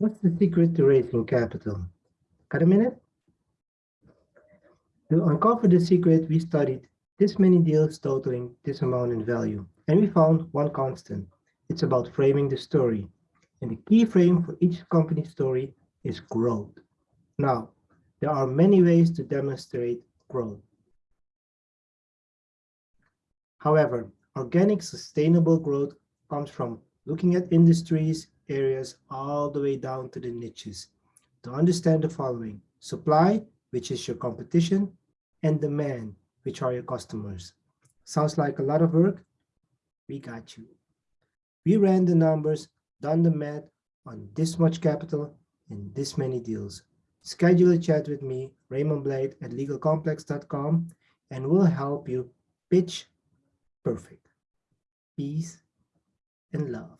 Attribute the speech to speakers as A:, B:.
A: What's the secret to raising capital? Got a minute? To uncover the secret, we studied this many deals totaling this amount in value, and we found one constant. It's about framing the story. And the key frame for each company story is growth. Now, there are many ways to demonstrate growth. However, organic sustainable growth comes from looking at industries, areas, all the way down to the niches to understand the following. Supply, which is your competition, and demand, which are your customers. Sounds like a lot of work? We got you. We ran the numbers, done the math on this much capital and this many deals. Schedule a chat with me, Raymond Blijd at legalcomplex.com, and we'll help you pitch perfect. Peace and love.